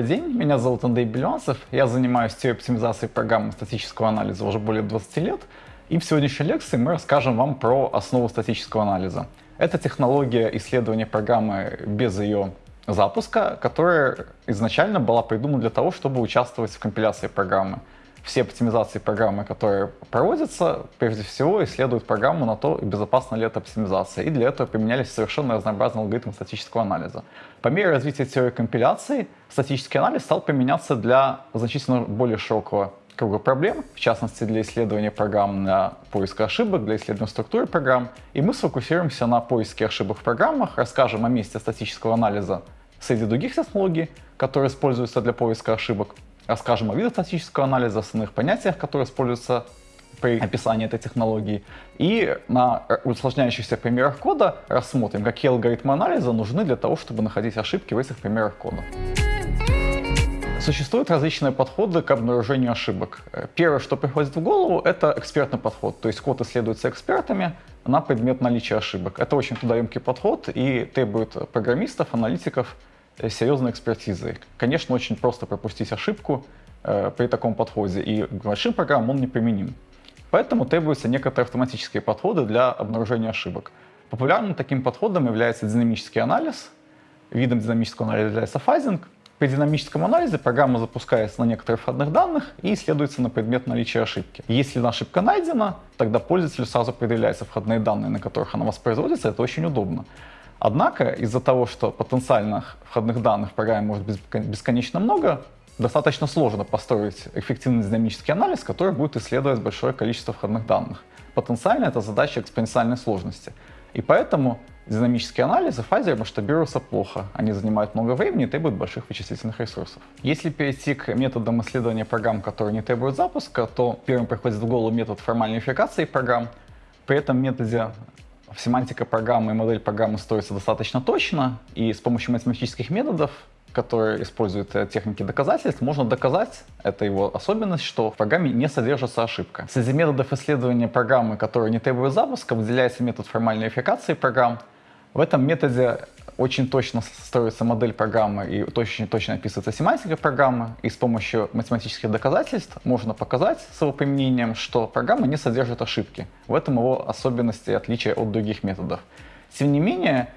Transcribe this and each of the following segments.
Добрый день, меня зовут Андрей Белянцев, я занимаюсь теорией оптимизации программы статического анализа уже более 20 лет, и в сегодняшней лекции мы расскажем вам про основу статического анализа. Это технология исследования программы без ее запуска, которая изначально была придумана для того, чтобы участвовать в компиляции программы все оптимизации программы, которые проводятся, прежде всего исследуют программу на то, безопасна ли эта оптимизация. И для этого применялись совершенно разнообразные алгоритмы статического анализа. По мере развития теории компиляции, статический анализ стал применяться для значительно более широкого круга проблем, в частности для исследования программ для поиска ошибок, для исследования структуры программ. И мы сфокусируемся на поиске ошибок в программах, расскажем о месте статического анализа среди других технологий, которые используются для поиска ошибок, расскажем о видах статического анализа, основных понятиях, которые используются при описании этой технологии. И на усложняющихся примерах кода рассмотрим, какие алгоритмы анализа нужны для того, чтобы находить ошибки в этих примерах кода. Существуют различные подходы к обнаружению ошибок. Первое, что приходит в голову, это экспертный подход. То есть код исследуется экспертами на предмет наличия ошибок. Это очень трудоемкий подход и требует программистов, аналитиков, Э, серьезной экспертизой. Конечно, очень просто пропустить ошибку э, при таком подходе, и к большим программам он не применим. Поэтому требуются некоторые автоматические подходы для обнаружения ошибок. Популярным таким подходом является динамический анализ. Видом динамического анализа является фазинг. При динамическом анализе программа запускается на некоторых входных данных и исследуется на предмет наличия ошибки. Если ошибка найдена, тогда пользователю сразу предъявляются входные данные, на которых она воспроизводится. Это очень удобно. Однако из-за того, что потенциальных входных данных в программе может быть бесконечно много, достаточно сложно построить эффективный динамический анализ, который будет исследовать большое количество входных данных. Потенциально это задача экспоненциальной сложности. И поэтому динамические анализы фазеры масштабируются плохо. Они занимают много времени и требуют больших вычислительных ресурсов. Если перейти к методам исследования программ, которые не требуют запуска, то первым приходит в голову метод формальной верификации программ. При этом методе семантика программы и модель программы строится достаточно точно, и с помощью математических методов, которые используют э, техники доказательств, можно доказать, это его особенность, что в программе не содержится ошибка. Среди методов исследования программы, которые не требуют запуска, выделяется метод формальной верификации программ. В этом методе очень точно строится модель программы и очень точно описывается семантика программы, и с помощью математических доказательств можно показать с его применением, что программа не содержит ошибки. В этом его особенности и отличие от других методов. Тем не менее,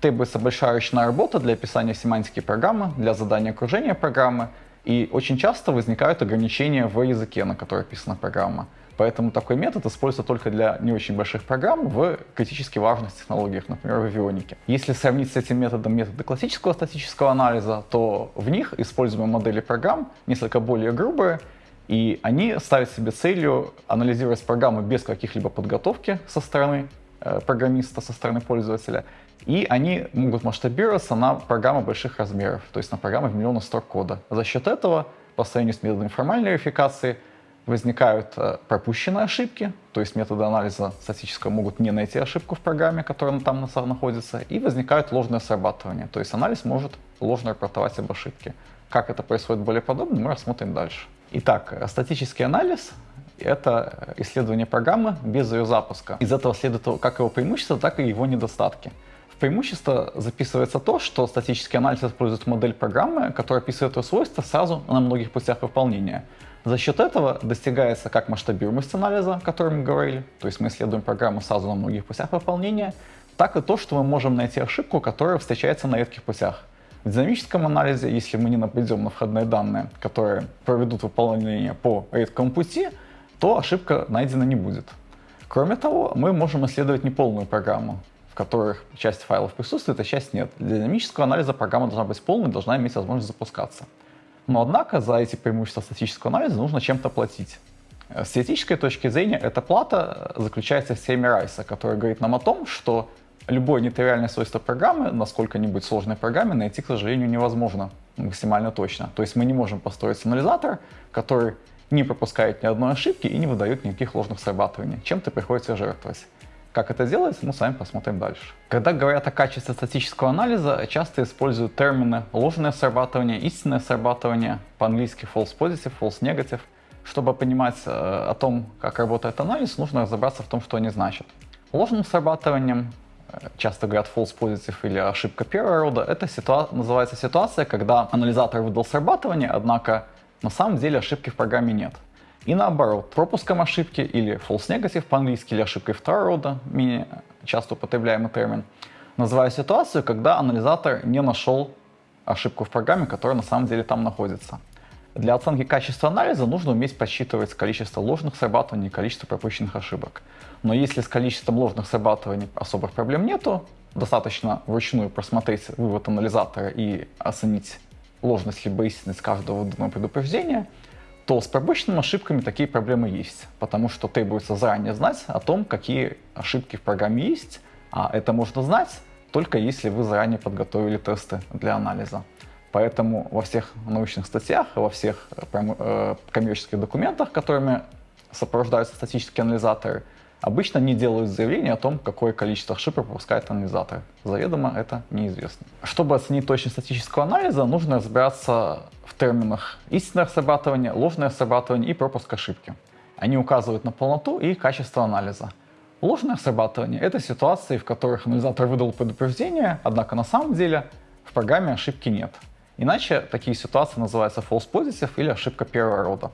требуется большая ручная работа для описания семантики программы, для задания окружения программы, и очень часто возникают ограничения в языке, на который описана программа. Поэтому такой метод используется только для не очень больших программ в критически важных технологиях, например, в авионике. Если сравнить с этим методом методы классического статического анализа, то в них используемые модели программ несколько более грубые, и они ставят себе целью анализировать программы без каких-либо подготовки со стороны э, программиста, со стороны пользователя, и они могут масштабироваться на программы больших размеров, то есть на программы в миллионы строк кода. За счет этого, по сравнению с методами формальной верификации, возникают э, пропущенные ошибки, то есть методы анализа статического могут не найти ошибку в программе, которая там находится, и возникает ложное срабатывание, то есть анализ может ложно рапортовать об ошибке. Как это происходит более подробно, мы рассмотрим дальше. Итак, статический анализ — это исследование программы без ее запуска. Из этого следует как его преимущества, так и его недостатки. В преимущество записывается то, что статический анализ использует модель программы, которая описывает ее свойства сразу на многих путях выполнения. За счет этого достигается как масштабируемость анализа, о котором мы говорили, то есть мы исследуем программу сразу на многих путях выполнения, так и то, что мы можем найти ошибку, которая встречается на редких путях. В динамическом анализе, если мы не нападем на входные данные, которые проведут выполнение по редкому пути, то ошибка найдена не будет. Кроме того, мы можем исследовать неполную программу, в которых часть файлов присутствует, а часть нет. Для динамического анализа программа должна быть полной, должна иметь возможность запускаться. Но однако за эти преимущества статического анализа нужно чем-то платить. С теоретической точки зрения эта плата заключается в теореме Райса, которая говорит нам о том, что любое нетривиальное свойство программы на сколько-нибудь сложной программе найти, к сожалению, невозможно максимально точно. То есть мы не можем построить сигнализатор, который не пропускает ни одной ошибки и не выдает никаких ложных срабатываний. Чем-то приходится жертвовать. Как это делается, мы с вами посмотрим дальше. Когда говорят о качестве статического анализа, часто используют термины ложное срабатывание, истинное срабатывание, по-английски false positive, false negative. Чтобы понимать э, о том, как работает анализ, нужно разобраться в том, что они значат. Ложным срабатыванием часто говорят false positive или ошибка первого рода, это ситуа называется ситуация, когда анализатор выдал срабатывание, однако на самом деле ошибки в программе нет. И наоборот, пропуском ошибки или false negative по-английски, или ошибкой второго рода, менее часто употребляемый термин, называю ситуацию, когда анализатор не нашел ошибку в программе, которая на самом деле там находится. Для оценки качества анализа нужно уметь подсчитывать количество ложных срабатываний и количество пропущенных ошибок. Но если с количеством ложных срабатываний особых проблем нету, достаточно вручную просмотреть вывод анализатора и оценить ложность либо истинность каждого выданного предупреждения, то с пропущенными ошибками такие проблемы есть, потому что требуется заранее знать о том, какие ошибки в программе есть, а это можно знать только если вы заранее подготовили тесты для анализа. Поэтому во всех научных статьях, во всех э, коммерческих документах, которыми сопровождаются статические анализаторы, обычно не делают заявление о том, какое количество ошибок пропускает анализатор. Заведомо это неизвестно. Чтобы оценить точность статического анализа, нужно разбираться в терминах истинное срабатывание, ложное срабатывание и пропуск ошибки. Они указывают на полноту и качество анализа. Ложное срабатывание — это ситуации, в которых анализатор выдал предупреждение, однако на самом деле в программе ошибки нет. Иначе такие ситуации называются false positive или ошибка первого рода.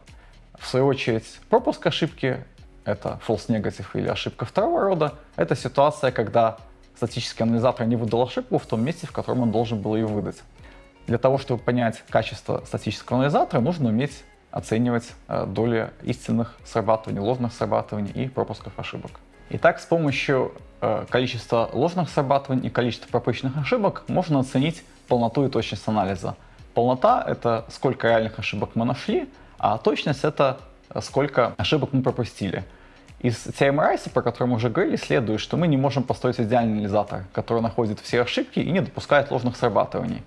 В свою очередь, пропуск ошибки — это false negative или ошибка второго рода. Это ситуация, когда статический анализатор не выдал ошибку в том месте, в котором он должен был ее выдать. Для того, чтобы понять качество статического анализатора, нужно уметь оценивать э, доли истинных срабатываний, ложных срабатываний и пропусков ошибок. Итак, с помощью э, количества ложных срабатываний и количества пропущенных ошибок можно оценить полноту и точность анализа. Полнота — это сколько реальных ошибок мы нашли, а точность — это сколько ошибок мы пропустили. Из теоремы Райса, про которую мы уже говорили, следует, что мы не можем построить идеальный анализатор, который находит все ошибки и не допускает ложных срабатываний.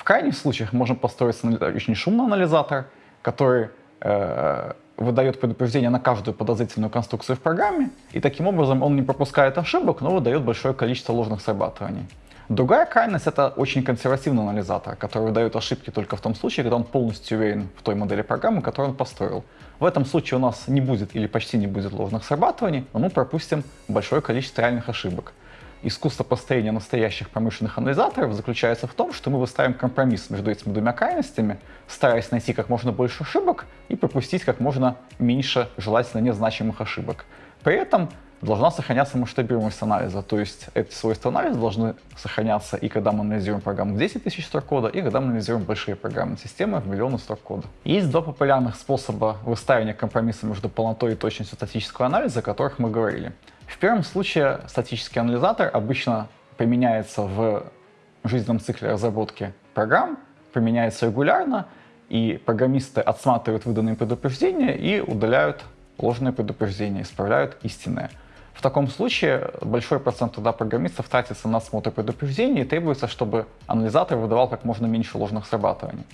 В крайних случаях можем построить очень шумный анализатор, который э, выдает предупреждение на каждую подозрительную конструкцию в программе, и таким образом он не пропускает ошибок, но выдает большое количество ложных срабатываний. Другая крайность — это очень консервативный анализатор, который выдает ошибки только в том случае, когда он полностью уверен в той модели программы, которую он построил. В этом случае у нас не будет или почти не будет ложных срабатываний, но мы пропустим большое количество реальных ошибок. Искусство построения настоящих промышленных анализаторов заключается в том, что мы выстраиваем компромисс между этими двумя крайностями, стараясь найти как можно больше ошибок и пропустить как можно меньше желательно незначимых ошибок. При этом должна сохраняться масштабируемость анализа, то есть эти свойства анализа должны сохраняться и когда мы анализируем программу в 10 тысяч строк кода, и когда мы анализируем большие программные системы в миллионы строк кода. Есть два популярных способа выстраивания компромисса между полнотой и точностью статического анализа, о которых мы говорили. В первом случае статический анализатор обычно применяется в жизненном цикле разработки программ, применяется регулярно, и программисты отсматривают выданные предупреждения и удаляют ложные предупреждения, исправляют истинные. В таком случае большой процент труда программистов тратится на осмотр предупреждений и требуется, чтобы анализатор выдавал как можно меньше ложных срабатываний.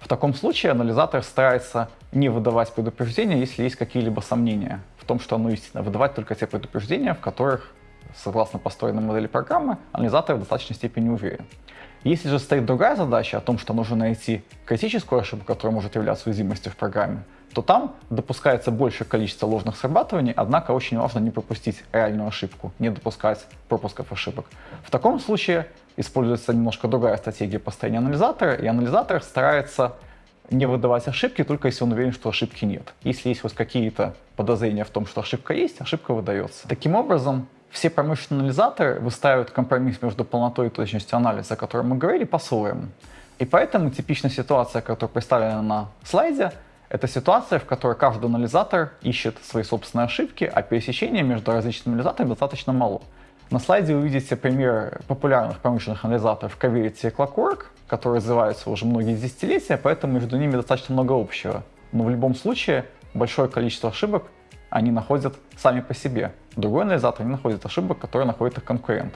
В таком случае анализатор старается не выдавать предупреждения, если есть какие-либо сомнения в том, что оно истинно. Выдавать только те предупреждения, в которых, согласно построенной модели программы, анализатор в достаточной степени уверен. Если же стоит другая задача о том, что нужно найти критическую ошибку, которая может являться уязвимостью в программе, то там допускается большее количество ложных срабатываний, однако очень важно не пропустить реальную ошибку, не допускать пропусков ошибок. В таком случае используется немножко другая стратегия построения анализатора, и анализатор старается не выдавать ошибки, только если он уверен, что ошибки нет. Если есть хоть какие-то подозрения в том, что ошибка есть, ошибка выдается. Таким образом, все промышленные анализаторы выстраивают компромисс между полнотой и точностью анализа, о котором мы говорили, по-своему. И поэтому типичная ситуация, которая представлена на слайде, это ситуация, в которой каждый анализатор ищет свои собственные ошибки, а пересечения между различными анализаторами достаточно мало. На слайде вы видите пример популярных промышленных анализаторов Coverity и Clockwork, которые развиваются уже многие десятилетия, поэтому между ними достаточно много общего. Но в любом случае большое количество ошибок они находят сами по себе. Другой анализатор не находит ошибок, которые находит их конкурент.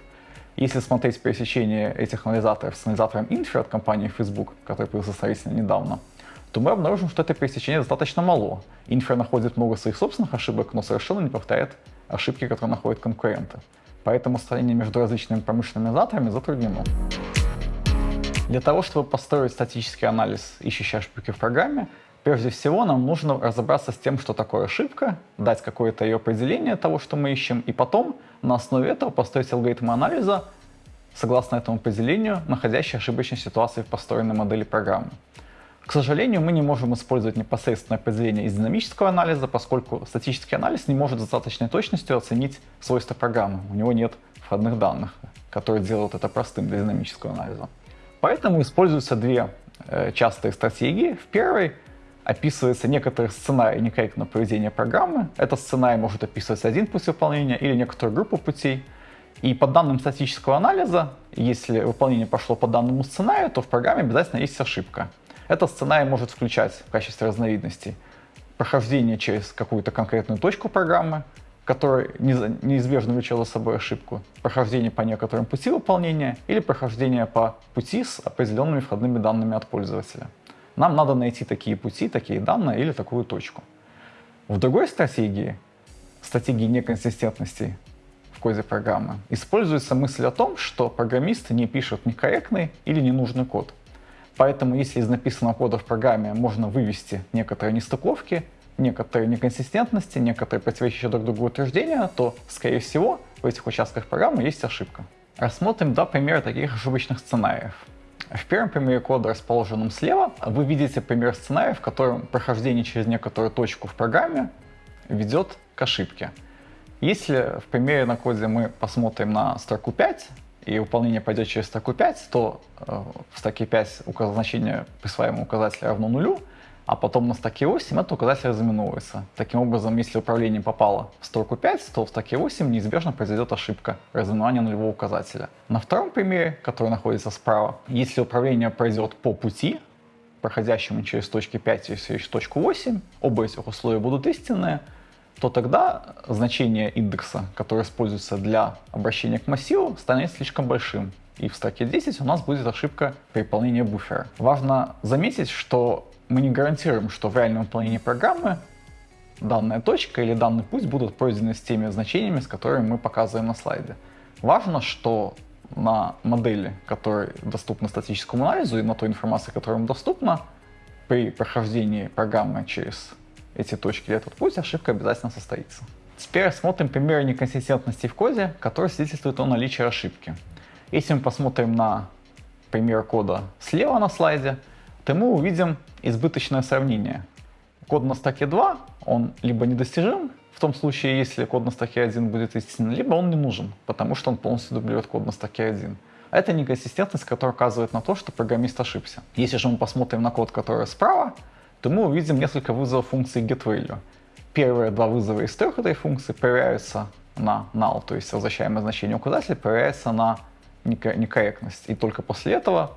Если смотреть пересечение этих анализаторов с анализатором Infer от компании Facebook, который появился сравнительно недавно, то мы обнаружим, что это пересечение достаточно мало. Infer находит много своих собственных ошибок, но совершенно не повторяет ошибки, которые находят конкуренты. Поэтому сравнение между различными промышленными анализаторами затруднено. Для того, чтобы построить статический анализ ищущей ошибки в программе, Прежде всего, нам нужно разобраться с тем, что такое ошибка, дать какое-то ее определение того, что мы ищем, и потом на основе этого построить алгоритм анализа, согласно этому определению, находящие ошибочные ситуации в построенной модели программы. К сожалению, мы не можем использовать непосредственное определение из динамического анализа, поскольку статический анализ не может с достаточной точностью оценить свойства программы. У него нет входных данных, которые делают это простым для динамического анализа. Поэтому используются две э, частые стратегии. В первой описывается некоторый сценарий некорректного поведения программы. Этот сценарий может описывать один путь выполнения или некоторую группу путей. И по данным статического анализа, если выполнение пошло по данному сценарию, то в программе обязательно есть ошибка. Этот сценарий может включать в качестве разновидностей прохождение через какую-то конкретную точку программы, которая неизбежно влечет за собой ошибку, прохождение по некоторым пути выполнения или прохождение по пути с определенными входными данными от пользователя. Нам надо найти такие пути, такие данные или такую точку. В другой стратегии, стратегии неконсистентности в коде программы, используется мысль о том, что программист не пишет некорректный или ненужный код. Поэтому если из написанного кода в программе можно вывести некоторые нестыковки, некоторые неконсистентности, некоторые противоречащие друг другу утверждения, то, скорее всего, в этих участках программы есть ошибка. Рассмотрим два примера таких ошибочных сценариев. В первом примере кода, расположенном слева, вы видите пример сценария, в котором прохождение через некоторую точку в программе ведет к ошибке. Если в примере на коде мы посмотрим на строку 5, и выполнение пойдет через строку 5, то э, в строке 5 значение присваиваемого указателя равно нулю, а потом на строке 8 этот указатель разыменовывается. Таким образом, если управление попало в строку 5, то в строке 8 неизбежно произойдет ошибка разыменования нулевого указателя. На втором примере, который находится справа, если управление пройдет по пути, проходящему через точки 5 и через точку 8, оба этих условия будут истинные, то тогда значение индекса, которое используется для обращения к массиву, станет слишком большим. И в строке 10 у нас будет ошибка при выполнении буфера. Важно заметить, что мы не гарантируем, что в реальном выполнении программы данная точка или данный путь будут пройдены с теми значениями, с которыми мы показываем на слайде. Важно, что на модели, которая доступна статическому анализу и на той информации, которая вам доступна, при прохождении программы через эти точки или этот путь ошибка обязательно состоится. Теперь рассмотрим примеры неконсистентности в коде, которые свидетельствуют о наличии ошибки. Если мы посмотрим на пример кода слева на слайде, то мы увидим избыточное сравнение. Код на стаке 2, он либо недостижим, в том случае, если код на стаке 1 будет истинным, либо он не нужен, потому что он полностью дублирует код на стаке 1. Это неконсистентность, которая указывает на то, что программист ошибся. Если же мы посмотрим на код, который справа, то мы увидим несколько вызовов функции getValue. Первые два вызова из трех этой функции проверяются на null, то есть возвращаемое значение указателя проверяется на некорректность. И только после этого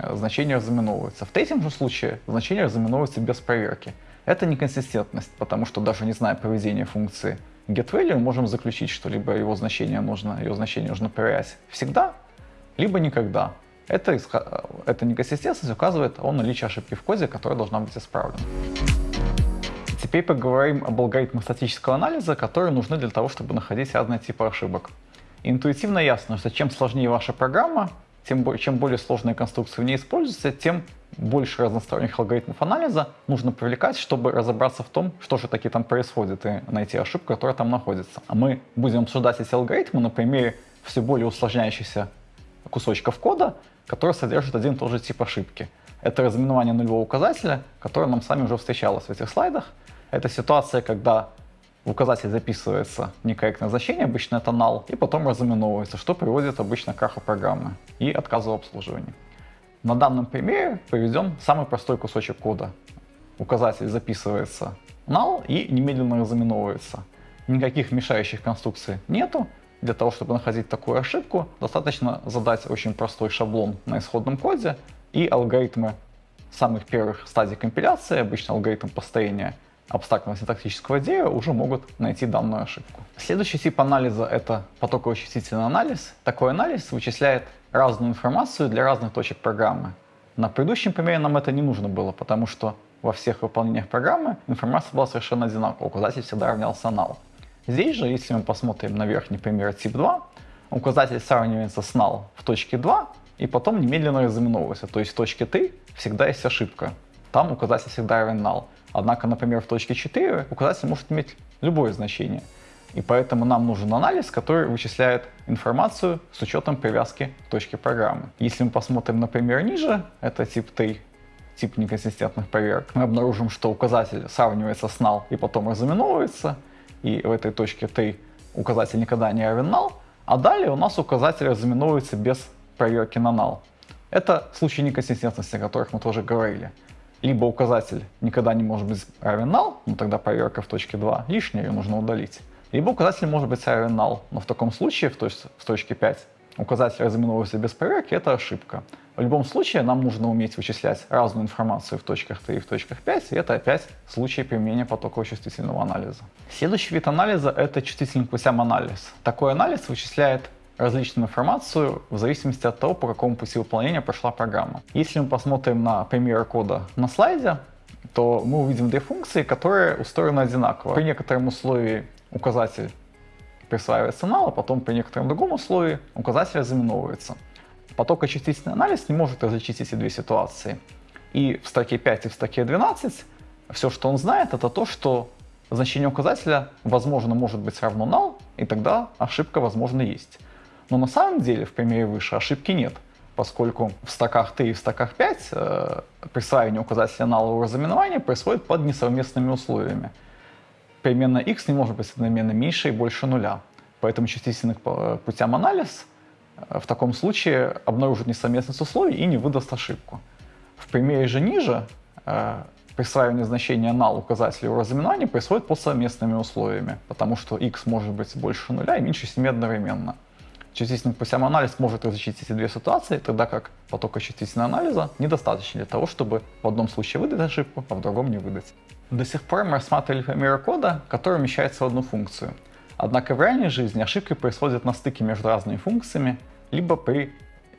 э, значение разыменовывается. В третьем же случае значение разыменовывается без проверки. Это неконсистентность, потому что даже не зная поведения функции getValue, мы можем заключить, что либо его значение нужно, ее значение нужно проверять всегда, либо никогда. Это, эта неконсистентность указывает о наличии ошибки в коде, которая должна быть исправлена. Теперь поговорим об алгоритмах статического анализа, которые нужны для того, чтобы находить разные типы ошибок. Интуитивно ясно, что чем сложнее ваша программа, тем, чем более сложные конструкции в ней используются, тем больше разносторонних алгоритмов анализа нужно привлекать, чтобы разобраться в том, что же таки там происходит, и найти ошибку, которая там находится. А мы будем обсуждать эти алгоритмы на примере все более усложняющихся кусочков кода, которые содержат один и тот же тип ошибки. Это разыменование нулевого указателя, которое нам с вами уже встречалось в этих слайдах. Это ситуация, когда в указатель записывается некорректное значение, обычно это null, и потом разыменовывается, что приводит обычно к краху программы и отказу в обслуживании. На данном примере приведем самый простой кусочек кода. Указатель записывается null и немедленно разыменовывается. Никаких мешающих конструкций нету, для того, чтобы находить такую ошибку, достаточно задать очень простой шаблон на исходном коде, и алгоритмы самых первых стадий компиляции, обычно алгоритм построения абстрактного синтактического дерева, уже могут найти данную ошибку. Следующий тип анализа — это потоковый числительный анализ. Такой анализ вычисляет разную информацию для разных точек программы. На предыдущем примере нам это не нужно было, потому что во всех выполнениях программы информация была совершенно одинаковая, указатель всегда равнялся null. Здесь же, если мы посмотрим на верхний пример тип 2, указатель сравнивается с null в точке 2 и потом немедленно разыменовывается. То есть в точке 3 всегда есть ошибка. там указатель всегда равен null. Однако, например, в точке 4 указатель может иметь любое значение. И поэтому нам нужен анализ, который вычисляет информацию с учетом привязки к точке программы. Если мы посмотрим, например, ниже, это тип T, тип неконсистентных проверок, мы обнаружим, что указатель сравнивается с null и потом разыменовывается, и в этой точке T указатель никогда не равен null, а далее у нас указатель разыменовывается без проверки на null. Это случаи неконсистентности, о которых мы тоже говорили. Либо указатель никогда не может быть равен null, но тогда проверка в точке 2 лишняя, ее нужно удалить. Либо указатель может быть равен null, но в таком случае, в, точ в точке 5, указатель разыменовывается без проверки, это ошибка. В любом случае нам нужно уметь вычислять разную информацию в точках 3 и в точках 5, и это опять случай применения потокового чувствительного анализа. Следующий вид анализа — это чувствительный к путям анализ. Такой анализ вычисляет различную информацию в зависимости от того, по какому пути выполнения прошла программа. Если мы посмотрим на пример кода на слайде, то мы увидим две функции, которые устроены одинаково. При некотором условии указатель присваивается null, а потом при некотором другом условии указатель разыменовывается. Потокочастительный анализ не может различить эти две ситуации. И в строке 5 и в строке 12 все, что он знает, это то, что значение указателя возможно может быть равно null, и тогда ошибка возможно есть. Но на самом деле в примере выше ошибки нет, поскольку в стоках 3 и в стоках 5 э, присваивание указателя налового разыменования происходит под несовместными условиями. Переменная x не может быть одновременно меньше и больше нуля. Поэтому чувствительный к путям анализ э, в таком случае обнаружит несовместность условий и не выдаст ошибку. В примере же ниже э, присваивание значения null указателя его разыменования происходит под совместными условиями, потому что x может быть больше нуля и меньше 7 одновременно. Чувствительный путям анализ может различить эти две ситуации, тогда как потока чувствительного анализа недостаточно для того, чтобы в одном случае выдать ошибку, а в другом не выдать. До сих пор мы рассматривали примеры кода, который умещается в одну функцию. Однако в реальной жизни ошибки происходят на стыке между разными функциями, либо при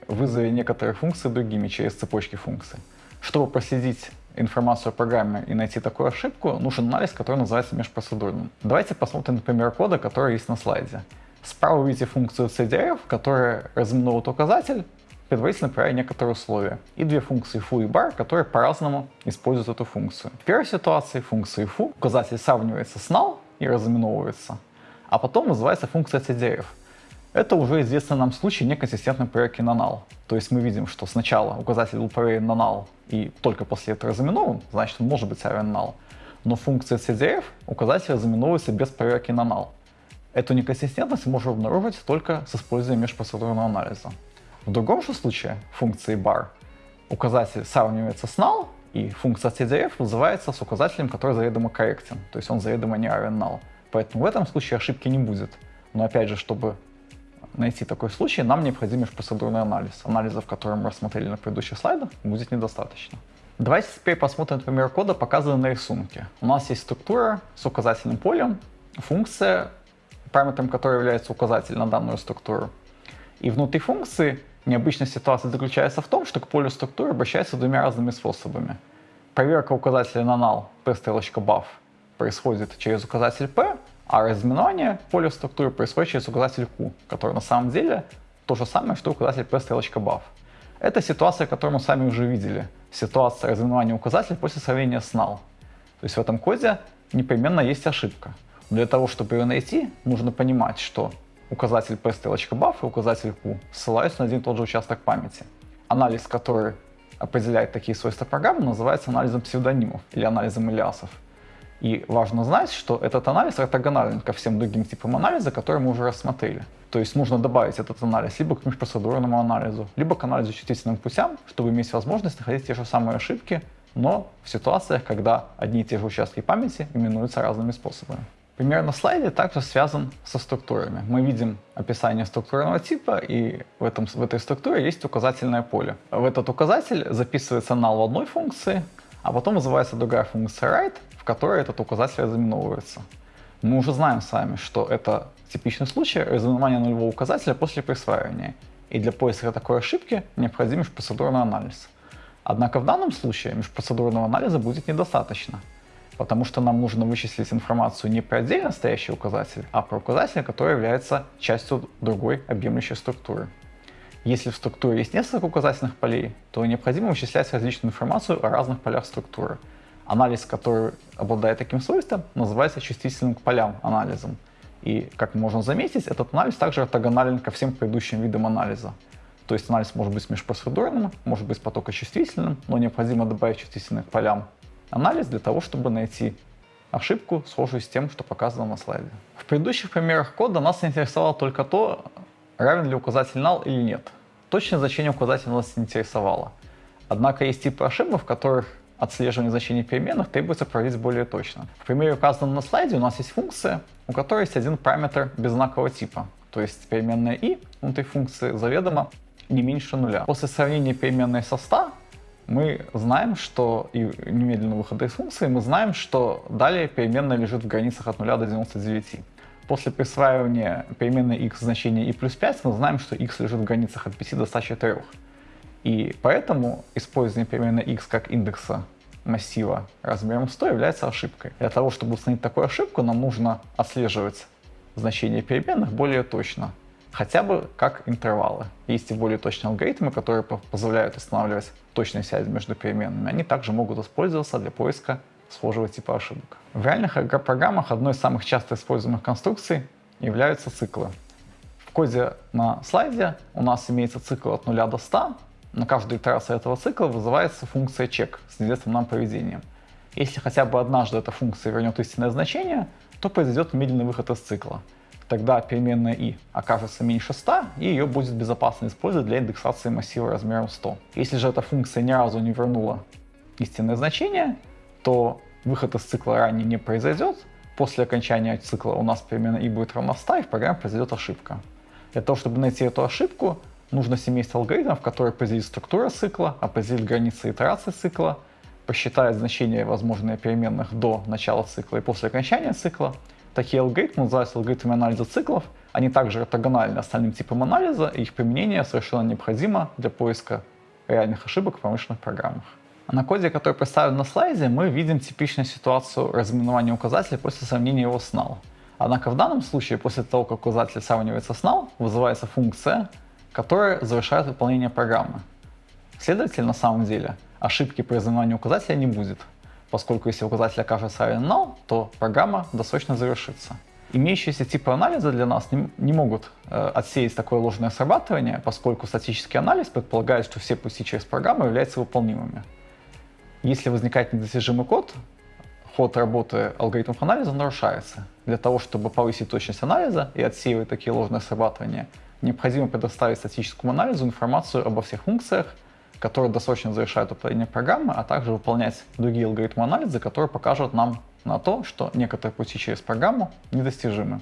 вызове некоторых функций другими через цепочки функций. Чтобы проследить информацию о программе и найти такую ошибку, нужен анализ, который называется межпроцедурным. Давайте посмотрим на пример кода, который есть на слайде. Справа видите функцию CDF, которая разыменует указатель, предварительно проверяя некоторые условия. И две функции foo и bar, которые по-разному используют эту функцию. В первой ситуации функции foo указатель сравнивается с null и разыменовывается, а потом вызывается функция CDF. Это уже известный нам случай неконсистентной проверки на null. То есть мы видим, что сначала указатель был проверен на null и только после этого разыменован, значит он может быть равен null. Но функция CDF указатель разыменовывается без проверки на null. Эту неконсистентность можно обнаружить только с использованием межпроцедурного анализа. В другом же случае функции bar указатель сравнивается с null, и функция CDF вызывается с указателем, который заведомо корректен, то есть он заведомо не равен null. Поэтому в этом случае ошибки не будет. Но опять же, чтобы найти такой случай, нам необходим межпроцедурный анализ. Анализов, которые мы рассмотрели на предыдущих слайдах, будет недостаточно. Давайте теперь посмотрим пример кода, показанный на рисунке. У нас есть структура с указательным полем, функция, параметром которой является указатель на данную структуру. И внутри функции необычная ситуация заключается в том, что к полю структуры обращается двумя разными способами. Проверка указателя на null p стрелочка buff происходит через указатель p, а разминание поля структуры происходит через указатель q, который на самом деле то же самое, что указатель p стрелочка buff. Это ситуация, которую мы сами уже видели. Ситуация разминания указателя после сравнения с null. То есть в этом коде непременно есть ошибка. Для того, чтобы ее найти, нужно понимать, что указатель p стрелочка buff и указатель q ссылаются на один и тот же участок памяти. Анализ, который определяет такие свойства программы, называется анализом псевдонимов или анализом алиасов. И важно знать, что этот анализ ортогонален ко всем другим типам анализа, которые мы уже рассмотрели. То есть нужно добавить этот анализ либо к межпроцедурному анализу, либо к анализу чувствительным путям, чтобы иметь возможность находить те же самые ошибки, но в ситуациях, когда одни и те же участки памяти именуются разными способами. Пример на слайде также связан со структурами. Мы видим описание структурного типа, и в, этом, в этой структуре есть указательное поле. В этот указатель записывается null в одной функции, а потом вызывается другая функция write, в которой этот указатель разыменовывается. Мы уже знаем с вами, что это типичный случай разыменования нулевого указателя после присваивания. И для поиска такой ошибки необходим межпроцедурный анализ. Однако в данном случае межпроцедурного анализа будет недостаточно потому что нам нужно вычислить информацию не про отдельно стоящий указатель, а про указатель, который является частью другой объемлющей структуры. Если в структуре есть несколько указательных полей, то необходимо вычислять различную информацию о разных полях структуры. Анализ, который обладает таким свойством, называется чувствительным к полям анализом. И, как можно заметить, этот анализ также ортогонален ко всем предыдущим видам анализа. То есть анализ может быть межпроцедурным, может быть потокочувствительным, но необходимо добавить чувствительный к полям анализ для того, чтобы найти ошибку, схожую с тем, что показано на слайде. В предыдущих примерах кода нас интересовало только то, равен ли указатель null или нет. Точное значение указателя нас не интересовало. Однако есть типы ошибок, в которых отслеживание значений переменных требуется проводить более точно. В примере, указанном на слайде, у нас есть функция, у которой есть один параметр беззнакового типа, то есть переменная i внутри функции заведомо не меньше нуля. После сравнения переменной со 100 мы знаем, что и немедленного выхода из функции, мы знаем, что далее переменная лежит в границах от 0 до 99. После присваивания переменной x значения i плюс 5 мы знаем, что x лежит в границах от 5 до 104. И поэтому использование переменной x как индекса массива размером 100 является ошибкой. Для того, чтобы установить такую ошибку, нам нужно отслеживать значения переменных более точно, хотя бы как интервалы. Есть и более точные алгоритмы, которые позволяют устанавливать точные связи между переменными. Они также могут использоваться для поиска схожего типа ошибок. В реальных программах одной из самых часто используемых конструкций являются циклы. В коде на слайде у нас имеется цикл от 0 до 100. На каждую итерацию этого цикла вызывается функция check с известным нам поведением. Если хотя бы однажды эта функция вернет истинное значение, то произойдет медленный выход из цикла. Тогда переменная i окажется меньше 100, и ее будет безопасно использовать для индексации массива размером 100. Если же эта функция ни разу не вернула истинное значение, то выход из цикла ранее не произойдет. После окончания цикла у нас перемена i будет равна 100, и в программе произойдет ошибка. Для того, чтобы найти эту ошибку, нужно семейство алгоритмов, которые определит структура цикла, определит границы итерации цикла, посчитает значения возможные переменных до начала цикла и после окончания цикла. Такие алгоритмы называются алгоритмами анализа циклов. Они также ортогональны остальным типам анализа, и их применение совершенно необходимо для поиска реальных ошибок в промышленных программах. На коде, который представлен на слайде, мы видим типичную ситуацию разминования указателя после сравнения его с null. Однако в данном случае, после того, как указатель сравнивается с null, вызывается функция, которая завершает выполнение программы. Следовательно, на самом деле, ошибки при разминовании указателя не будет, поскольку если указатель окажется равен null, то программа досрочно завершится. Имеющиеся типы анализа для нас не, не могут э, отсеять такое ложное срабатывание, поскольку статический анализ предполагает, что все пути через программу являются выполнимыми. Если возникает недостижимый код, ход работы алгоритмов анализа нарушается. Для того, чтобы повысить точность анализа и отсеивать такие ложные срабатывания, необходимо предоставить статическому анализу информацию обо всех функциях, которые досрочно завершают управление программы, а также выполнять другие алгоритмы анализа, которые покажут нам на то, что некоторые пути через программу недостижимы.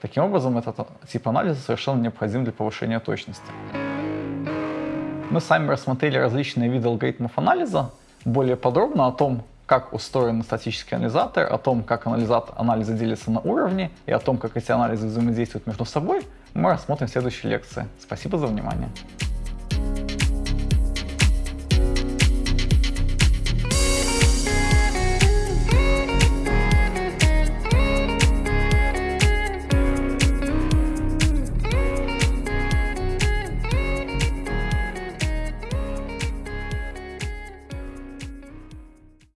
Таким образом, этот тип анализа совершенно необходим для повышения точности. Мы сами рассмотрели различные виды алгоритмов анализа, более подробно о том, как устроен статический анализатор, о том, как анализатор, анализы делятся на уровни и о том, как эти анализы взаимодействуют между собой, мы рассмотрим в следующей лекции. Спасибо за внимание.